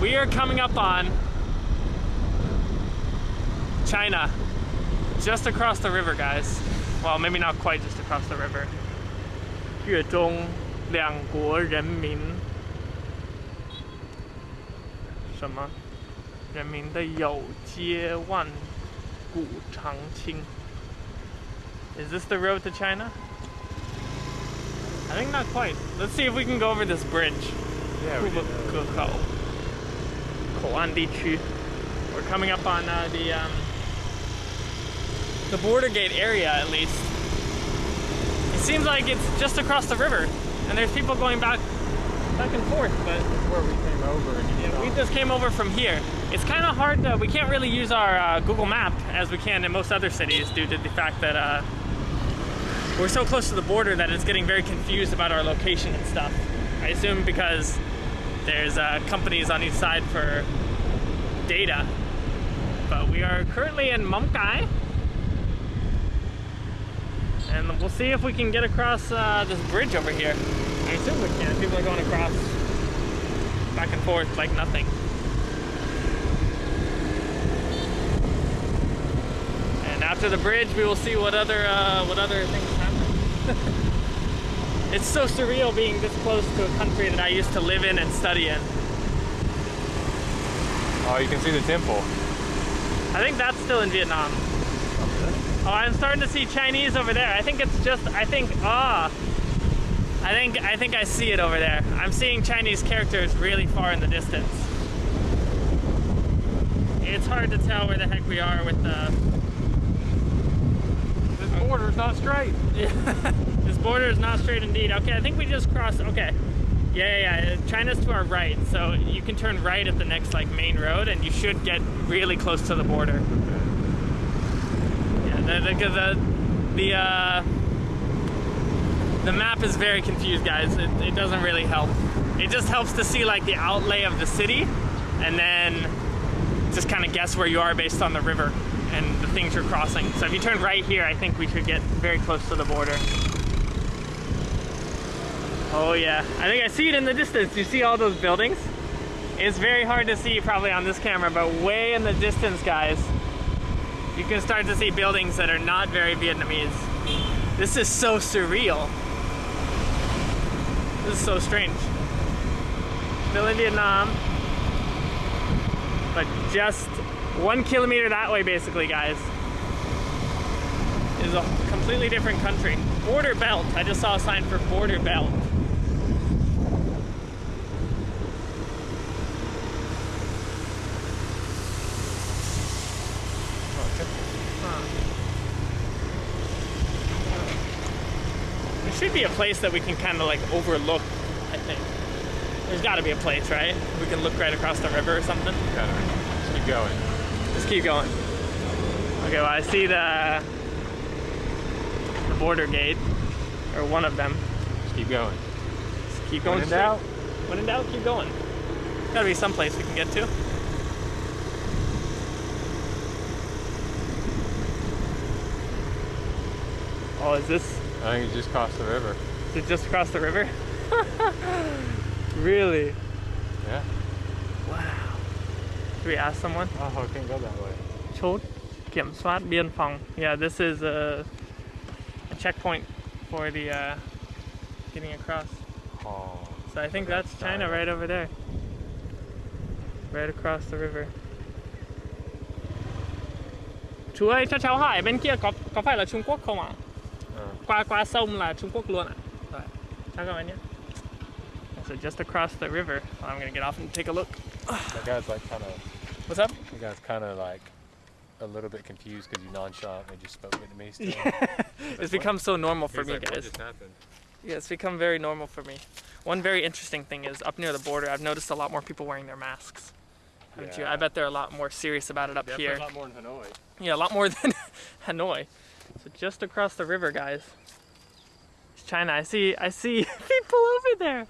We are coming up on China, just across the river, guys. Well, maybe not quite just across the river. 粤中两国人民什么？人民的有接万古长青。Is this the road to China? I think not quite. Let's see if we can go over this bridge. Yeah, we did. 库布河口口岸地区. We're coming up on uh, the um, the border gate area at least. It seems like it's just across the river, and there's people going back back and forth. But where we came over and you yeah, we just came over from here. It's kind of hard to. We can't really use our uh, Google Map as we can in most other cities due to the fact that uh, we're so close to the border that it's getting very confused about our location and stuff. I assume because there's uh, companies on each side for data. But we are currently in Mong Cai. And we'll see if we can get across uh, this bridge over here. I assume we can. People are going across back and forth like nothing. And after the bridge, we will see what other uh, what other things happen. it's so surreal being this close to a country that I used to live in and study in. Oh, you can see the temple. I think that's still in Vietnam. Oh, I'm starting to see Chinese over there. I think it's just, I think, ah. I think, I think I see it over there. I'm seeing Chinese characters really far in the distance. It's hard to tell where the heck we are with the... This border's not straight. this border is not straight indeed. Okay, I think we just crossed, okay. Yeah, yeah, yeah, China's to our right, so you can turn right at the next like main road and you should get really close to the border. Yeah, the, the, the, the, uh, the map is very confused, guys. It, it doesn't really help. It just helps to see like the outlay of the city and then just kind of guess where you are based on the river and the things you're crossing. So if you turn right here, I think we should get very close to the border. Oh yeah, I think I see it in the distance. You see all those buildings? It's very hard to see probably on this camera, but way in the distance, guys, you can start to see buildings that are not very Vietnamese. This is so surreal. This is so strange. Still in Vietnam, but just one kilometer that way, basically, guys, is a completely different country. Border belt. I just saw a sign for border belt. There should be a place that we can kind of like overlook, I think. There's got to be a place, right? We can look right across the river or something. Gotta just keep going. Just keep going. Okay, well I see the the border gate, or one of them. Just keep going. Just keep going When in straight. doubt. When in doubt, keep going. Gotta be some place we can get to. Oh, is this, I think you just crossed the river. is it just across the river? really? Yeah. Wow. Should we ask someone? Oh, I can't go that way. Chốt kiểm soát biên phòng. Yeah, this is a, a checkpoint for the uh, getting across. Oh. So I think that's That's China right over there. Right across the river. Chú ơi, cho cháu hỏi bên kia có có phải là Trung Quốc không ạ? Ờ. Qua qua sông là Trung Quốc luôn ạ? Rồi, chào các bạn nhé. So just across the river. I'm gonna get off and take a look. That guy's like kind of. What's up? That guy's kind of like a little bit confused because you nonchalant and just spoke Vietnamese to. He's It's become so normal for me, like, what guys. just happened? Yeah, it's become very normal for me. One very interesting thing is up near the border, I've noticed a lot more people wearing their masks. Haven't you? I bet they're a lot more serious about it up Definitely here. a lot more in Hanoi. Yeah, a lot more than Hanoi. So just across the river, guys. China. I see. I see people over there.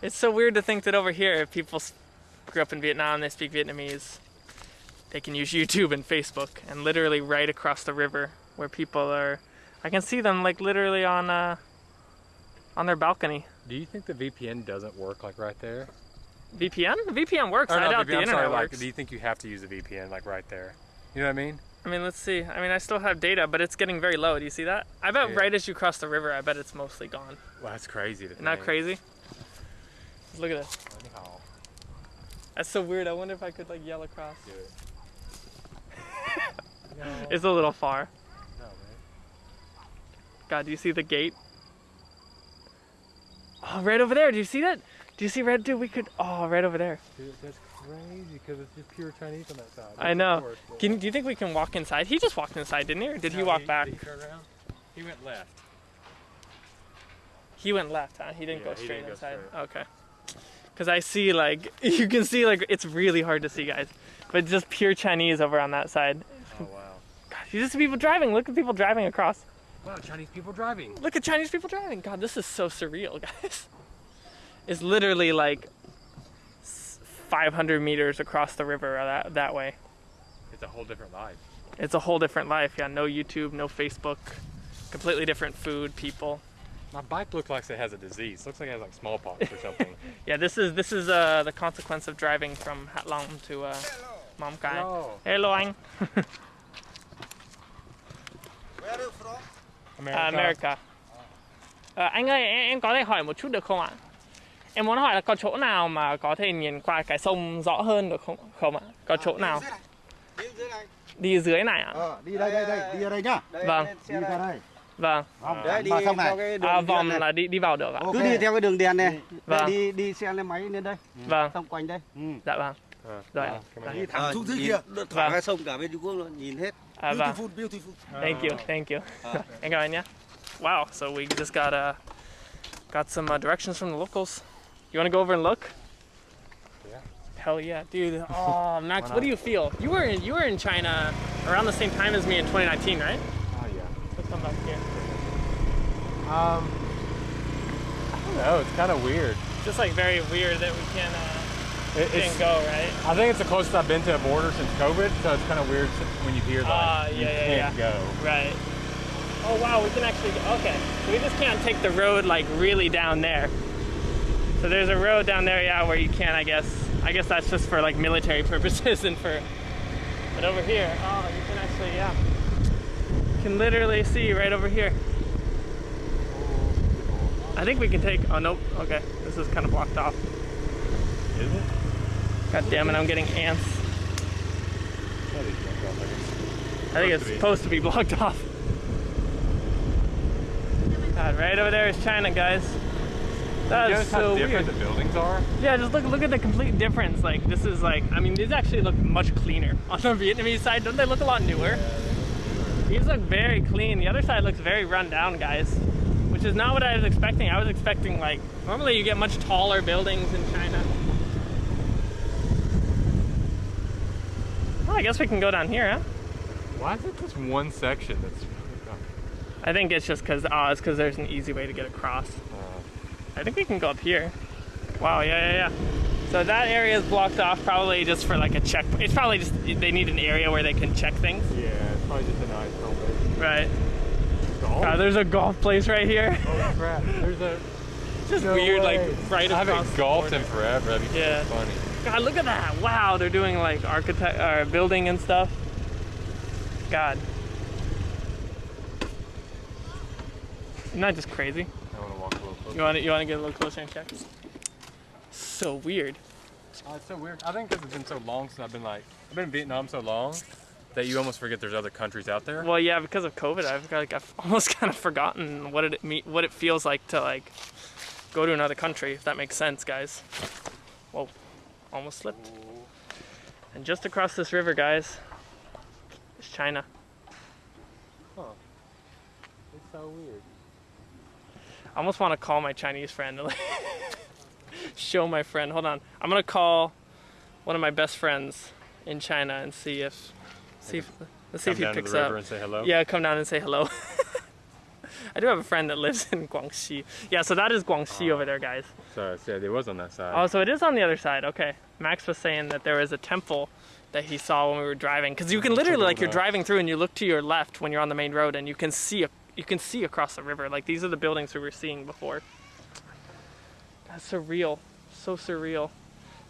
It's so weird to think that over here, if people grew up in Vietnam, they speak Vietnamese. They can use YouTube and Facebook, and literally right across the river, where people are. I can see them like literally on uh, on their balcony. Do you think the VPN doesn't work like right there? VPN? VPN works. Or I doubt VPN, the I'm internet sorry, like, works. do you think you have to use a VPN like right there? You know what I mean? I mean, let's see. I mean, I still have data, but it's getting very low. Do you see that? I bet Yeah. right as you cross the river, I bet it's mostly gone. Well, that's crazy. That crazy? Look at this. That's so weird. I wonder if I could like yell across. do it. no, It's a little far. no, man. God, do you see the gate? Oh, right over there. Do you see that? Do you see red? Dude, we could. Oh, right over there. Dude, crazy because it's just pure Chinese on that side. I know. course, Can, do you think we can walk inside? He just walked inside, didn't he? Or did he No, walk back? Did he turn around? He went left. He went left, huh? He didn't Yeah, go straight didn't go inside. straight. Okay. Because I see, like, you can see, like, it's really hard to see, guys. But just pure Chinese over on that side. Oh wow. God, you just see people driving. Look at people driving across. Wow, Chinese people driving. Look at Chinese people driving. God, this is so surreal, guys. It's literally like s- 500 meters across the river that, that way. It's a whole different life. It's a whole different life. Yeah, no YouTube, no Facebook. Completely different food, people. My bike looks like it has a disease. Looks like it has like smallpox or something. Yeah, this is this is uh, the consequence of driving from Ha Long to uh, Mong Cai. no. Hello anh. Where are you from? À, America. Ờ, anh ơi, em, em có thể hỏi một chút được không ạ? Em muốn hỏi là có chỗ nào mà có thể nhìn qua cái sông rõ hơn được không không ạ? Có chỗ nào Đi dưới này. đi dưới này ạ? Ờ, đi đây đây đây, đi ở đây nhá. Đây, Vâng. Đi ra đây. Vâng. Vòng Đấy, đi vào sông này. À, vòng này. là đi đi vào được ạ? Ok. Cứ đi theo cái đường đèn này. Vâng. đi đi xe lên máy lên đây. Vâng. Xong quanh đây. Ừ. Dạ vâng. Ờ, Rồi ờ, ơn Đi thẳng xuống dưới kia. Thẳng Vâng. sông cả bên Trung Quốc luôn, nhìn hết. À, vâng. Beautiful, beautiful. Thank you, thank you. Em cảm ơn nhé. Wow, so we just got uh, got some uh, directions from the locals. You want to go over and look? Yeah. Hell yeah, dude. Oh, Max, what do you feel? You were in you were in China around the same time as me in 2019, right? Oh yeah. Let's come back here. Um, I don't know. It's kind of weird. Just like very weird that we can't uh, It, can't go, right? I think it's the closest I've been to a border since COVID, so it's kind of weird when you hear like Ah, you yeah, yeah, can't go. Right. Oh wow, we can actually okay. So we just can't take the road like really down there. So there's a road down there, yeah, where you can, I guess. I guess that's just for like military purposes and for. But over here, oh, you can actually, yeah, you can literally see right over here. I think we can take. Oh nope. Okay, this is kind of blocked off. Is it? God damn it, I'm getting ants. Yeah, they can't go, I think it's supposed to be blocked off. God, right over there is China, guys. That is so different weird. the buildings are? Yeah, just look look at the complete difference. Like this is like I mean these actually look much cleaner on the Vietnamese side. Don't they look a lot newer? These look very clean. The other side looks very run down, guys. Which is not what I was expecting. I was expecting like normally you get much taller buildings in China. Well, I guess we can go down here, huh? Why is it just one section that's? I think it's just because oh, uh, it's because there's an easy way to get across. Uh, I think we can go up here. Wow, yeah, yeah, yeah. So that area is blocked off probably just for like a check. It's probably just they need an area where they can check things. yeah, it's probably just a nice home Right. Golf? God, there's a golf place right here. oh crap! There's a. Just No weird, way. like right I across. haven't the golfed border. in forever. That'd be Yeah. so funny. God, look at that! Wow, they're doing like architect or building and stuff. God. Isn't that just crazy? You want to, you want to get a little closer and check? So weird. Oh, it's so weird. I think because it's been so long since I've been like, I've been in Vietnam so long that you almost forget there's other countries out there. Well, yeah, because of COVID, I've got, like I've almost kind of forgotten what it me what it feels like to like go to another country. If that makes sense, guys. Whoa, almost slipped. And just across this river, guys, is China. Huh. It's so weird. I almost want to call my Chinese friend and like, show my friend. Hold on, I'm gonna call one of my best friends in China and see if see if let's see if he picks up. and say hello. Yeah, come down and say hello. I do have a friend that lives in Guangxi. Yeah, so that is Guangxi over there, guys. So, so it was on that side. Oh, so it is on the other side. Okay. Max was saying that there was a temple that he saw when we were driving because you can literally like you're driving through and you look to your left when you're on the main road and you can see a, you can see across the river. Like these are the buildings we were seeing before. That's surreal. So surreal.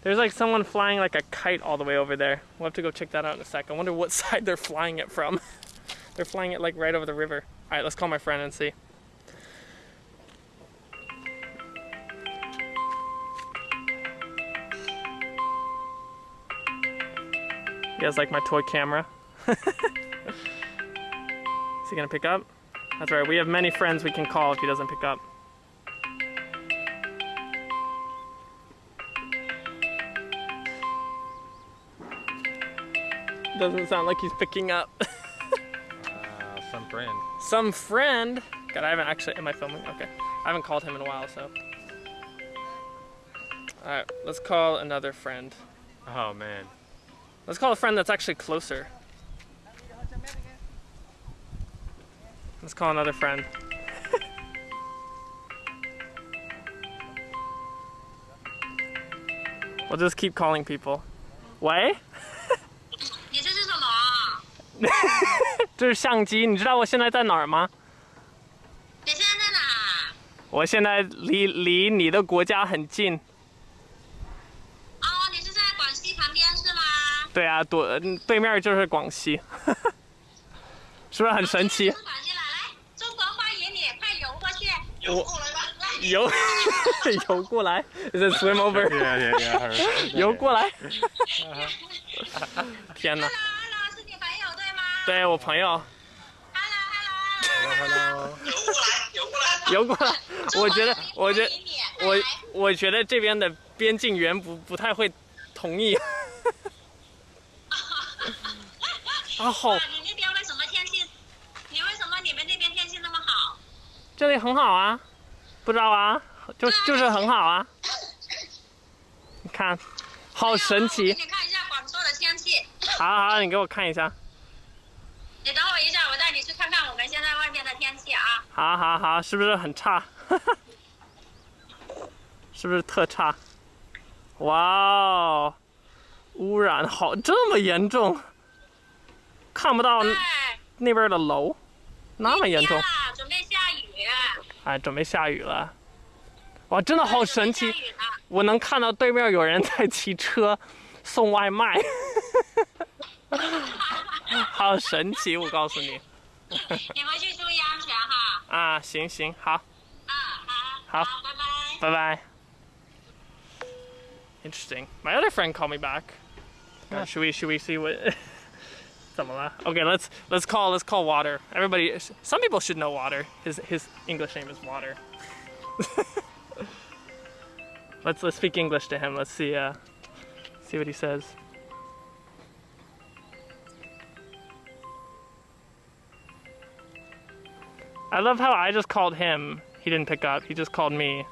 There's like someone flying like a kite all the way over there. We'll have to go check that out in a sec. I wonder what side they're flying it from. they're flying it like right over the river. All right, let's call my friend and see. He has like my toy camera. Is he gonna pick up? That's right, we have many friends we can call if he doesn't pick up. Doesn't sound like he's picking up. Uh, some friend. Some friend. God, I haven't actually. Am I filming? Okay. I haven't called him in a while, so. Alright, let's call another friend. Oh man. Let's call a friend that's actually closer. Let's call another friend. we'll just keep calling people. 喂，你这是什么？这是相机，你知道我现在在哪儿吗？你现在在哪？我现在离离你的国家很近。哦，你是在广西旁边是吗？对啊，对，对面就是广西，是不是很神奇？ 我过来吧，游 游过来，Is it swim heard. 游过来。天哪！Hello，Hello，是你朋友对吗对我朋友？Hello，Hello。Hello. 游过来，游过来。游过来，我觉得，我觉得，我我觉得这边的边境员不不太会同意。啊，好哇，，你那边为什么天气？你为什么你们那边天气那么好？这里很好啊，不知道啊，就就是很好啊。你看，好神奇给。你看一下广州的天气。好好好，你给我看一下。你等我一下，我带你去看看我们现在外面的天气啊。好好好，是不是很差？是不是特差？哇哦，污染好这么严重，看不到对，那边的楼，那么严重。哎，准备下雨了。哇，真的好神奇我能看到对面有人在骑车送外卖，好神奇！我告诉你你回去注意安全哈。啊，行行好，啊，好好，好，拜拜。拜拜。Interesting. My other friend called me back. Uh, should we should we see what? similar. Okay, let's let's call let's call water. Everybody, some people should know water. His his English name is Water. let's let's speak English to him. Let's see uh, see what he says. I love how I just called him. He didn't pick up. He just called me,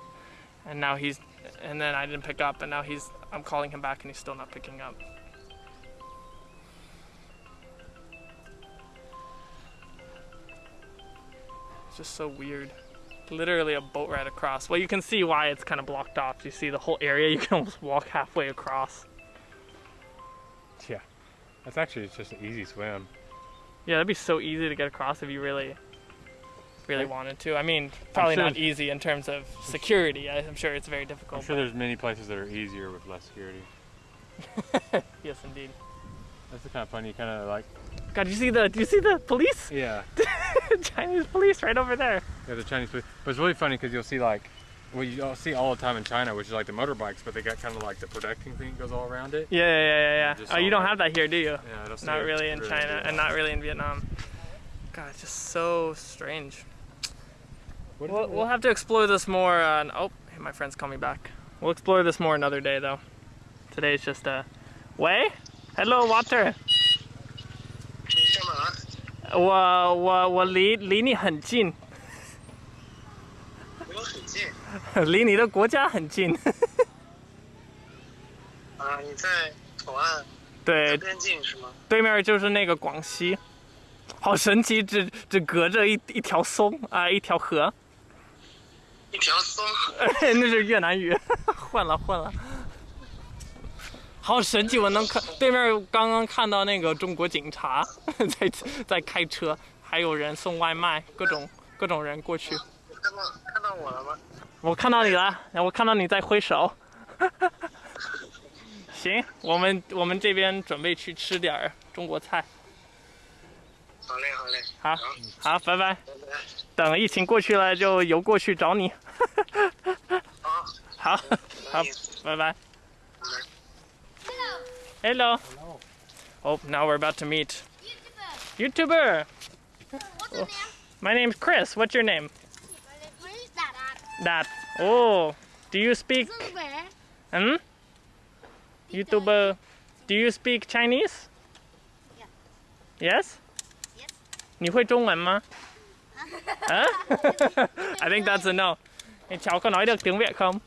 and now he's, and then I didn't pick up, and now he's. I'm calling him back, and he's still not picking up. Just so weird. Literally a boat ride across. Well, you can see why it's kind of blocked off. You see the whole area. You can almost walk halfway across. Yeah. That's actually just an easy swim. Yeah, that'd be so easy to get across if you really, really wanted to. I mean, probably sure not easy in terms of security. I- I'm sure it's very difficult. I'm sure there's many places that are easier with less security. yes, indeed. That's kind of funny. you kind of like. God, do you see the? Do you see the police? Yeah. Chinese police right over there. Yeah, the Chinese police. But it's really funny because you'll see like, well, you all see all the time in China, which is like the motorbikes, but they got kind of like the protecting thing that goes all around it. Yeah, yeah, yeah, yeah. Oh, you don't have that here, do you? Yeah, it'll Not really in China, and not really in Vietnam. God, it's just so strange. We'll, we'll have to explore this more. Uh, oh, my friends call me back. We'll explore this more another day, though. Today is just a. Way? Hello, water. 你干嘛？我我我离离你很近，离我很近 离你的国家很近。啊！你在口岸对，边境是吗？对面就是那个广西，好神奇，只只隔着一一条松啊、一条河，一条松，那是越南语，混了混了。好神奇！我能看对面刚刚看到那个中国警察 在在开车，还有人送外卖，各种各种人过去。你看到看到我了吗？我看到你了，我看到你在挥手。行，我们我们这边准备去吃点儿中国菜。好嘞，好嘞，好，好，拜拜。拜拜。等疫情过去了，就游过去找你。好，好，好，拜拜。Hello. Oh, now we're about to meet YouTuber. What's your name? My name's Chris. What's your name? My name is Dad. That. Oh, do you speak? Dương Vẻ. Hmm? YouTuber. Do you speak Chinese? Yes. Yes. 你会中文吗？Hả? I think that's a no. Hey, cháu có nói được tiếng Việt không?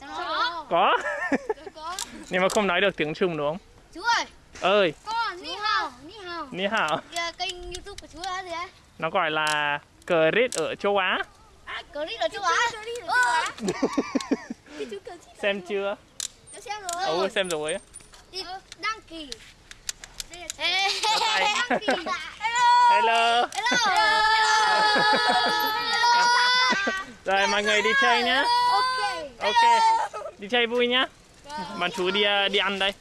Có. Có. Có. Nhưng mà không nói được tiếng Trung đúng không? Chú ơi, Ơi, con Ni Hao, Ni Hao. Ni hao. Kênh YouTube của chú là gì đấy? Nó gọi là Crit ở châu Á. À, clip ở châu Á. Ờ. Cái chú clip Xem chưa? Cháu xem rồi. Ừ, xem rồi. Đi đăng ký. Đây là Ê, đăng ký. Hello. Hello. Hello. Rồi mọi người đi chơi nhá. Ok. Ok. Đi chơi vui nhá. Bạn chú đi ờ, đi ăn đây.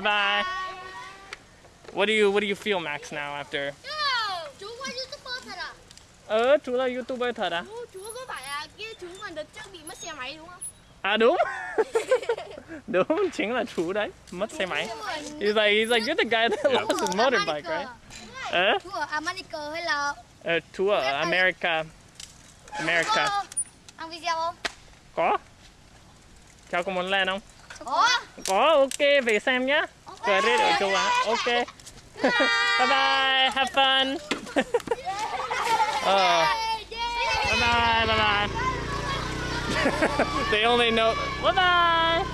Bye bye. What do you What do you feel Max now after? Uh, chú qua YouTuber thật à? Ờ, chú là YouTuber thật à? Chú, chú có phải là chú mà đợt trước bị mất xe máy đúng không? À đúng. đúng, chính là chú đấy. Mất xe máy. He's like He's like you're the guy that lost his motorbike, right? Ờ, Chú ở America hay là ờ, chú ở America. America. Ăn video không? Có. Cháu có muốn lên không? Có. Có, ok, về xem nhá. Credit ở châu Á. Ok. bye bye, have fun. Ờ, bye bye, bye bye. they only know. Bye bye.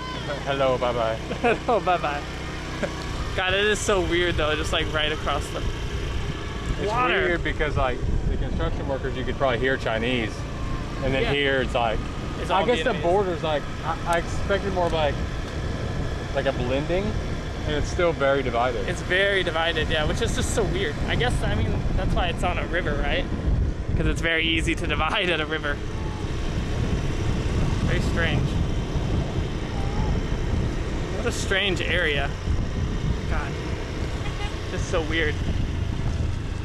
Hello, bye bye. oh, bye bye. God, it is so weird though, just like right across the. It's Water. weird because like the construction workers, you could probably hear Chinese, and then Yeah. here it's like. It's I all guess the Vietnamese. border's like I, I expected more of like like a blending, and it's still very divided. It's very divided, yeah, which is just so weird. I guess, I mean, that's why it's on a river, right? Because it's very easy to divide at a river. Very strange. What a strange area. God. Just so weird.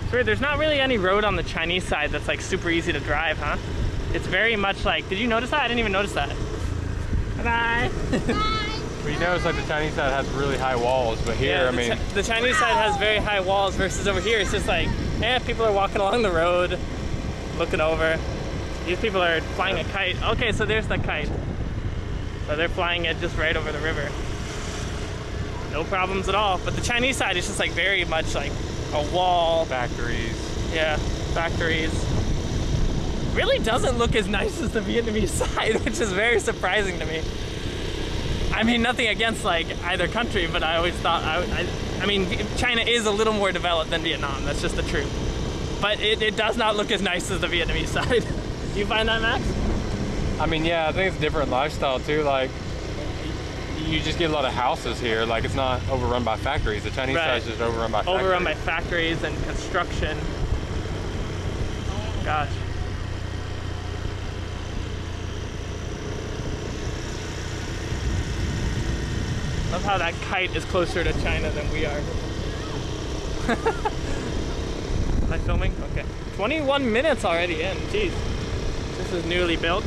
It's weird. There's not really any road on the Chinese side that's like super easy to drive, huh? It's very much like, did you notice that? I didn't even notice that. Bye bye. But you notice like the Chinese side has really high walls, but here, I the, mean, the Chinese side has very high walls versus over here it's just like, eh, people are walking along the road, looking over. These people are flying a kite. Okay, so there's the kite. So they're flying it just right over the river. No problems at all. But the Chinese side is just like very much like a wall. factories. Yeah, factories. Really doesn't look as nice as the Vietnamese side, which is very surprising to me. I mean, nothing against like either country, but I always thought I, I, I mean, China is a little more developed than Vietnam. That's just the truth. But it, it does not look as nice as the Vietnamese side. Do you find that, Max? I mean, yeah, I think it's a different lifestyle too. Like, you just get a lot of houses here. Like, it's not overrun by factories. The Chinese Right. side's just overrun by factories. Overrun by factories and construction. Gosh. Love how that kite is closer to China than we are. Am I filming? Okay. 21 minutes already in. Jeez. This is newly built.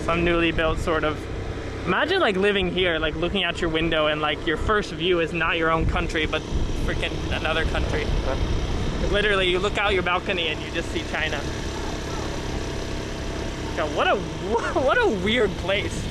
Some newly built sort of. Imagine like living here, like looking out your window and like your first view is not your own country, but freaking another country. Literally, you look out your balcony and you just see China. God, what a what a weird place.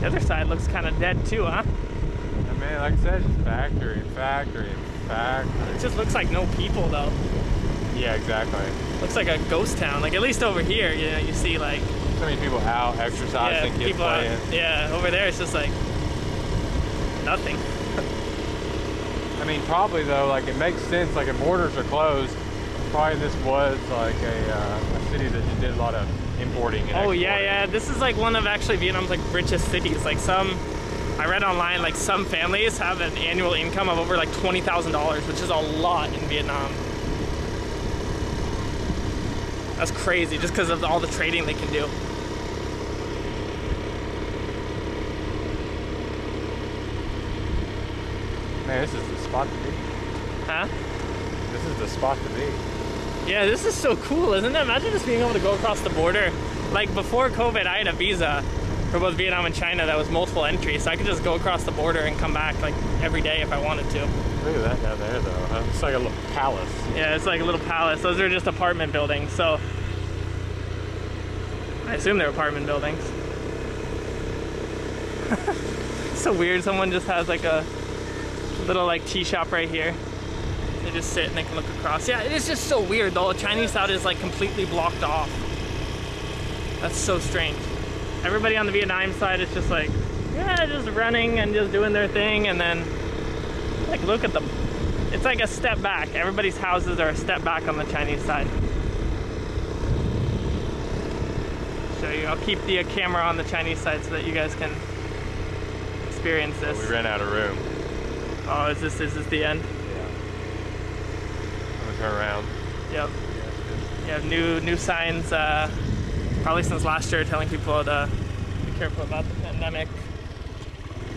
The other side looks kind of dead too, huh? I mean, like I said, just factory, factory, factory. It just looks like no people though. Yeah, exactly. Looks like a ghost town. Like at least over here, you know, you see like So many people out exercising, kids people out- playing. yeah, over there it's just like nothing. I mean, probably though, like it makes sense. Like if borders are closed, probably this was like a, uh, a city that just did a lot of importing. And Oh yeah, yeah. This is like one of actually Vietnam's like richest cities. Like some I read online like some families have an annual income of over like twenty thousand dollars, which is a lot in Vietnam. That's crazy, just because of all the trading they can do. Man, this is the spot to be. Huh? This is the spot to be. Yeah, this is so cool, isn't it? Imagine just being able to go across the border. Like before COVID, I had a visa for both Vietnam and China that was multiple entries, so I could just go across the border and come back like every day if I wanted to. Look at that down there, though. huh? It's like a little palace. Yeah, it's like a little palace. Those are just apartment buildings, so I assume they're apartment buildings. So weird. Someone just has like a little like tea shop right here. They just sit and they can look across. Yeah, it is just so weird. Though. The Chinese side is like completely blocked off. That's so strange. Everybody on the Vietnam side is just like, yeah, just running and just doing their thing, and then like look at them. It's like a step back. Everybody's houses are a step back on the Chinese side. Show you. I'll keep the camera on the Chinese side so that you guys can experience oh, But this. we ran out of room. Oh, is this is this the end? Yeah. Around. Yep. You have new new signs, uh, probably since last year, telling people to be careful about the pandemic.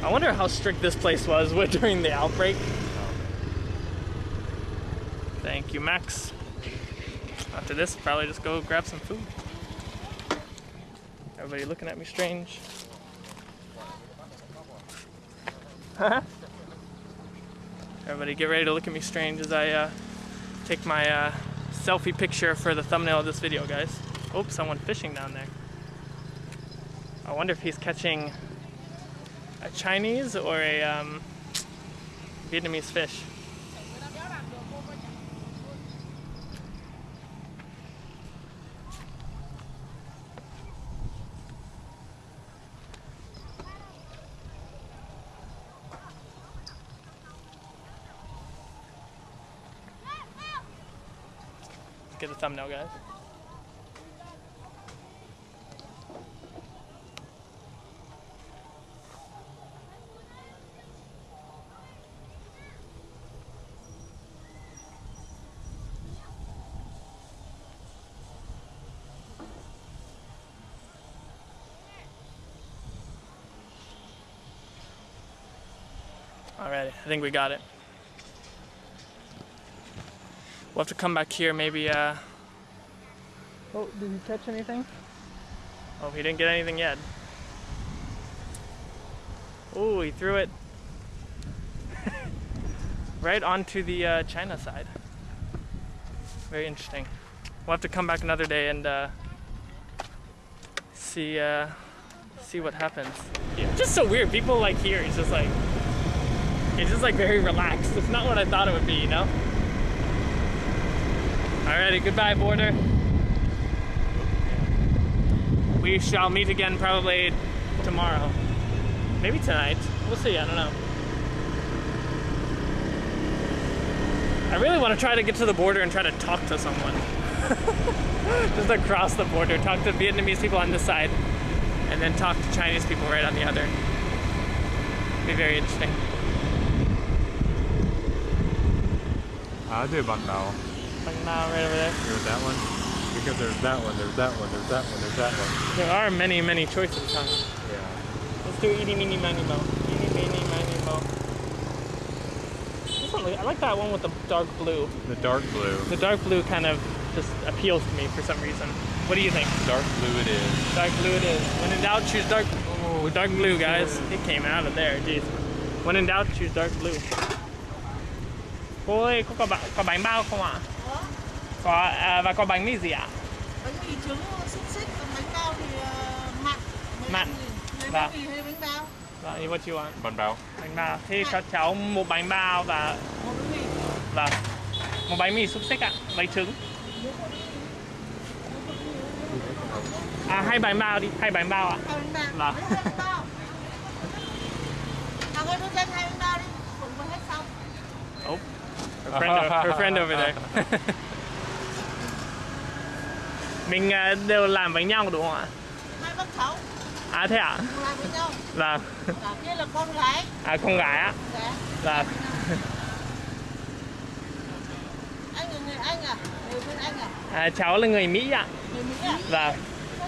I wonder how strict this place was with, during the outbreak. Thank you, Max. After this, probably just go grab some food. Everybody looking at me strange. Everybody get ready to look at me strange as I uh, take my uh, selfie picture for the thumbnail of this video, guys. Oh, someone fishing down there. I wonder if he's catching a Chinese or a um, Vietnamese fish. Thumbnail, guys. Alrighty, I think we got it. We'll have to come back here, maybe, uh... Oh, did he catch anything? Oh, he didn't get anything yet. Oh, he threw it right onto the uh, China side. Very interesting. We'll have to come back another day and uh, see uh, see what happens. Yeah, just so weird. People like here, it's just like it's just like very relaxed. It's not what I thought it would be, you know. Alrighty, goodbye, border. We shall meet again probably tomorrow. Maybe tonight. We'll see, I don't know. I really want to try to get to the border and try to talk to someone. Just across the border. Talk to Vietnamese people on this side and then talk to Chinese people right on the other. Be very interesting. I'll do Bun Bao. Like now, right over there. Here with that one. Because there's that one, there's that one, there's that one, there's that one. There are many, many choices, huh? Yeah. Let's do eeny, meeny, miny, mo. Eeny, meeny, miny, mo. This one, I like that one with the dark blue. The dark blue. The dark blue kind of just appeals to me for some reason. What do you think? Dark blue it is. Dark blue it is. When in doubt, choose dark. Oh, dark blue, guys. It came out of there, jeez. When in doubt, choose dark blue. Cô ơi, có, có, bánh bao không ạ? Có, à, và có bánh mì gì ạ? bánh mì trứng xúc xích còn bánh bao thì ờ, mặn Mặn. bánh mì. Lấy Vâng. bánh mì hay bánh bao Dạ, what you want? Bun Bao. Bánh bao. Thế cho cháu một bánh bao và một bánh mì Vâng. Một bánh mì xúc xích ạ, bánh trứng. À hai bánh bao đi, hai bánh bao ạ. hai bánh Vâng. bao bánh bao à thôi hai bánh bao đi cũng vừa hết xong Oh. Her friend, her friend over there. Mình à, đều làm với nhau đúng không ạ? hai bác cháu À À thế ạ? cùng lại với nhau Vâng. cả kia là con gái À con gái á? dạ Vâng. anh là người anh à người bên anh à À, cháu là người Mỹ ạ. người mỹ à Vâng.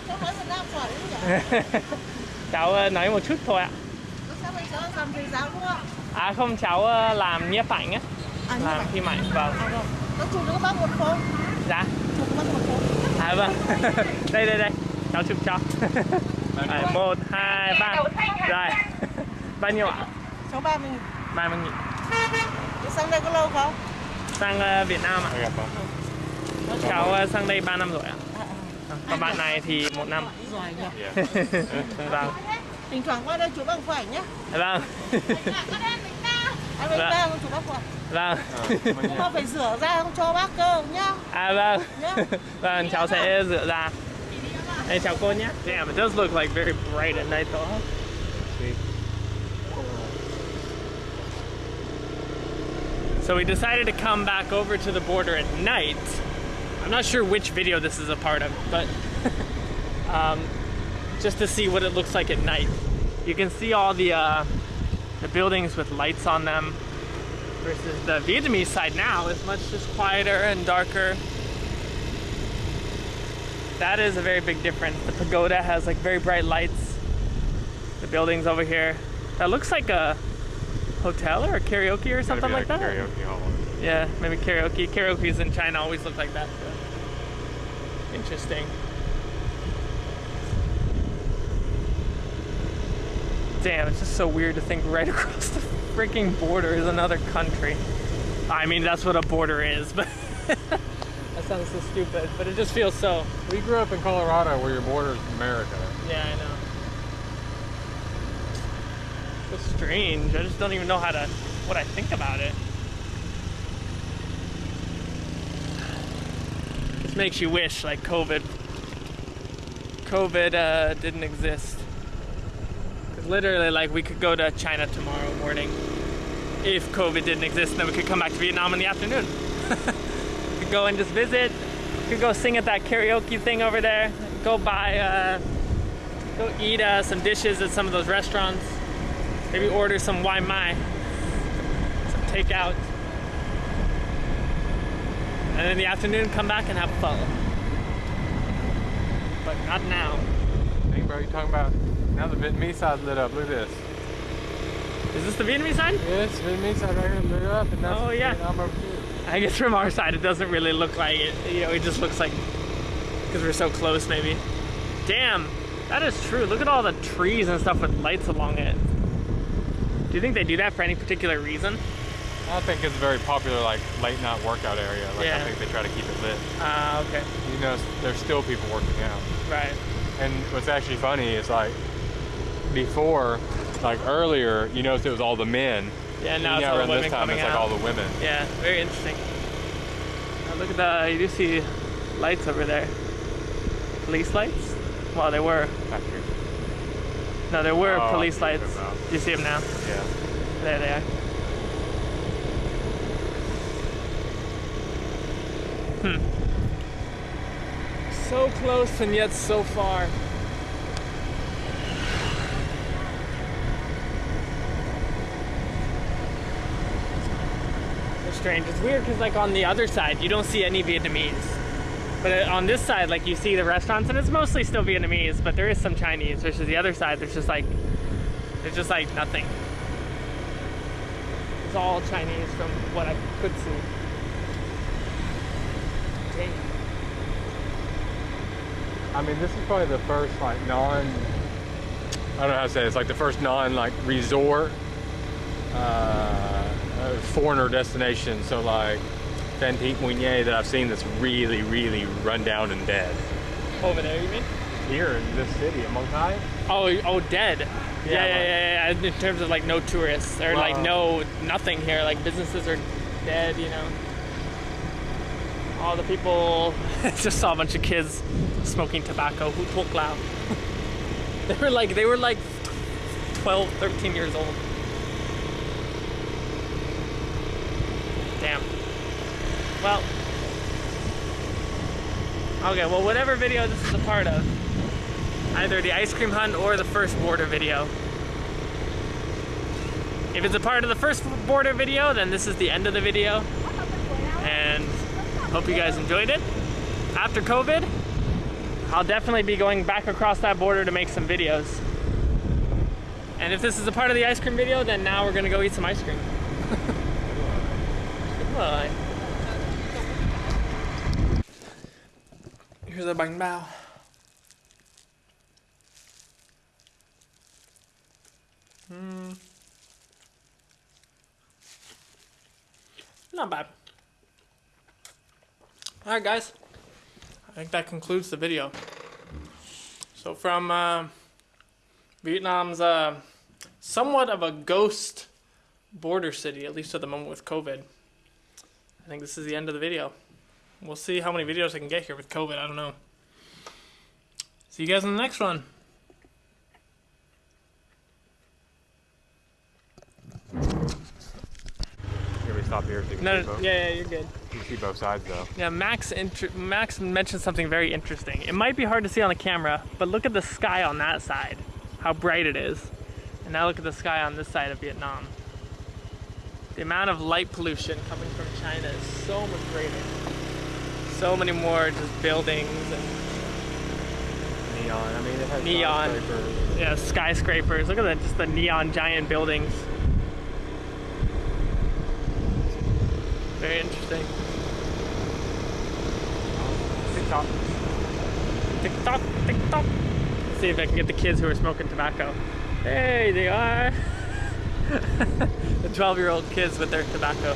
cháu nói việt nam giỏi đấy cháu ờ, nói một chút thôi ạ. giờ làm thầy giáo đúng không À không, cháu làm nhiếp ảnh á. à Làm phim ảnh, vâng. à rồi chụp được bác một phố Dạ. chụp bác một phố À vâng. đây đây đây. Cháu chụp cho. Đấy, một, hai, ba. Rồi. Bao nhiêu ạ? cháu ba Ba mươi nghìn. Thế sang đây có lâu không Sang ờ, Việt Nam ạ. Cháu ờ, sang đây 3 năm rồi ạ. Còn bạn này thì một năm. Yeah. vâng. thỉnh thoảng qua đây chụp bác một ảnh nhé Vâng. anh ba không chụp bác một vâng. nhưng mà phải rửa ra không cho bác cơ nhá À vâng. nhá Vâng, cháu sẽ rửa ra. Hey, chào cô nhé. Damn, it does look like very bright at night though. So we decided to come back over to the border at night. I'm not sure which video this is a part of, but um, just to see what it looks like at night. You can see all the uh, the buildings with lights on them versus the Vietnamese side now is much just quieter and darker. That is a very big difference. The pagoda has like very bright lights. The buildings over here. That looks like a hotel or a karaoke or something like that. Karaoke hall. Yeah, maybe karaoke. Karaoke's in China always look like that. So. Interesting. Damn, it's just so weird to think right across the freaking border is another country. I mean, that's what a border is, but that sounds so stupid, but it just feels so. We grew up in Colorado where your border is America. Yeah, I know. So strange. I just don't even know how to, what I think about it. Just makes you wish, like COVID, COVID uh, didn't exist. Literally, like, we could go to China tomorrow morning if COVID didn't exist, then we could come back to Vietnam in the afternoon. we could go and just visit. We could go sing at that karaoke thing over there. Go buy, uh, go eat uh, some dishes at some of those restaurants. Maybe order some Wai Mai, some takeout. And in the afternoon, come back and have fun. But not now. Hey, bro, you talking about now the Vietnamese side lit up. Look at this. Is this the Vietnamese side? Yes, Vietnamese side right here lit up, and that's Oh, yeah. Vietnam. I guess from our side, it doesn't really look like it. You know, it just looks like because we're so close, maybe. Damn, that is true. Look at all the trees and stuff with lights along it. Do you think they do that for any particular reason? I think it's a very popular like late night workout area. Like Yeah. I think they try to keep it lit. Ah, okay, You know, there's still people working out. right. And what's actually funny is like before, like earlier, you noticed it was all the men. Yeah, And now it's all the women this time, coming it's like out. all the women. Yeah, very interesting. Now look at the, you do see lights over there. Police lights? Well, there were. Back here. No, there were Oh, police lights. Do you see them now? Yeah. There they are. Hmm. So close and yet so far. Strange. It's weird because like on the other side, you don't see any Vietnamese. But uh, on this side, like you see the restaurants and it's mostly still Vietnamese, but there is some Chinese. Versus the other side, there's just like, there's just like nothing. It's all Chinese from what I could see. Dang. I mean, this is probably the first like non. I don't know how to say it. It's like the first non like resort uh, foreigner destination. So like Pete Mounier that I've seen that's really, really run down and dead. Over there, you mean? Here in this city, in Mong Cai. Oh, oh, dead. Yeah, Yeah, yeah, yeah, yeah, In terms of like no tourists or like no nothing here. Like businesses are dead. You know. All the people. just saw a bunch of kids smoking tobacco. Who talk loud? they were like they were like 12, 13 years old. Damn. Well. Okay, well, whatever video this is a part of, either the ice cream hunt or the first border video. If it's a part of the first border video, then this is the end of the video. And hope you guys enjoyed it. After COVID, I'll definitely be going back across that border to make some videos. And if this is a part of the ice cream video, then now we're gonna go eat some ice cream. Goodbye. Here's a banh bao. Hmm. Not bad. Alright guys, I think that concludes the video. So from uh, Vietnam's uh, somewhat of a ghost border city, at least at the moment with COVID, I think this is the end of the video. We'll see how many videos I can get here with COVID, I don't know. See you guys in the next one. Can we stop here so No, see no, both? yeah, yeah, you're good. You can see both sides though. Yeah, Max Max mentioned something very interesting. It might be hard to see on the camera, but look at the sky on that side, how bright it is. And now look at the sky on this side of Vietnam. The amount of light pollution coming from China is so much greater. So many more just buildings and Neon. I mean, it has Neon. skyscrapers. yeah, skyscrapers. Look at that, just the neon giant buildings. Very interesting. TikTok. TikTok, TikTok. Let's see if I can get the kids who are smoking tobacco. Hey, they are. the 12 year old kids with their tobacco.